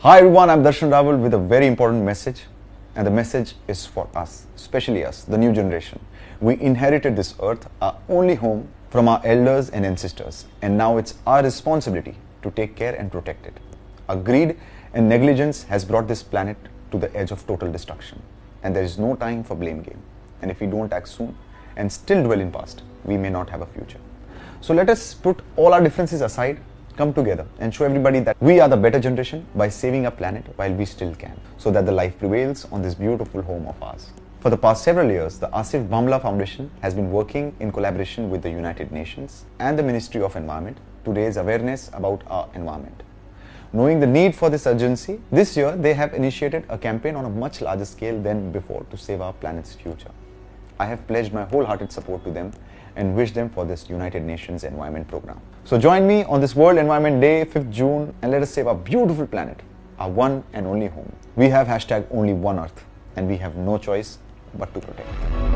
Hi everyone, I'm Darshan Raval with a very important message. And the message is for us, especially us, the new generation. We inherited this earth, our only home, from our elders and ancestors. And now it's our responsibility to take care and protect it. Our greed and negligence has brought this planet to the edge of total destruction. And there is no time for blame game. And if we don't act soon and still dwell in past, we may not have a future. So let us put all our differences aside, come together and show everybody that we are the better generation by saving our planet while we still can, so that the life prevails on this beautiful home of ours. For the past several years, the Asif Bhamla Foundation has been working in collaboration with the United Nations and the Ministry of Environment to raise awareness about our environment. Knowing the need for this urgency, this year they have initiated a campaign on a much larger scale than before to save our planet's future. I have pledged my wholehearted support to them and wish them for this United Nations Environment Program. So join me on this World Environment Day, 5th June, and let us save our beautiful planet, our one and only home. We have hashtag only one earth, and we have no choice but to protect it.